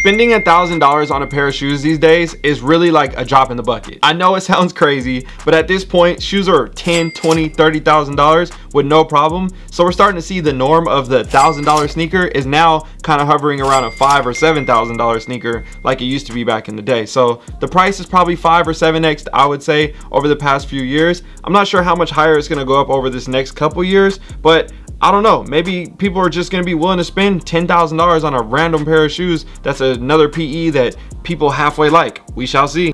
spending a thousand dollars on a pair of shoes these days is really like a drop in the bucket. I know it sounds crazy but at this point shoes are 10 20 30 thousand dollars with no problem. So we're starting to see the norm of the thousand dollar sneaker is now kind of hovering around a five or seven thousand dollar sneaker like it used to be back in the day. So the price is probably five or seven x i would say over the past few years. I'm not sure how much higher it's going to go up over this next couple years but I don't know. Maybe people are just going to be willing to spend $10,000 on a random pair of shoes. That's another PE that people halfway like. We shall see.